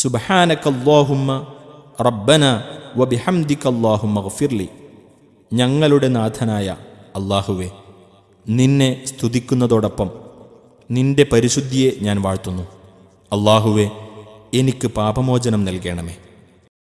സുബഹാനക്കല്ലാഹുമ്മ റബ്ബന വബിഹംദിക്കല്ലാഹുമ്മ ഗഫിർലി. ഞങ്ങളുടെ നാഥനായ അള്ളാഹുവെ നിന്നെ സ്തുതിക്കുന്നതോടൊപ്പം നിന്റെ പരിശുദ്ധിയെ ഞാൻ വാഴ്ത്തുന്നു. അള്ളാഹുവെ എനിക്ക് പാപമോചനം നൽകണമേ.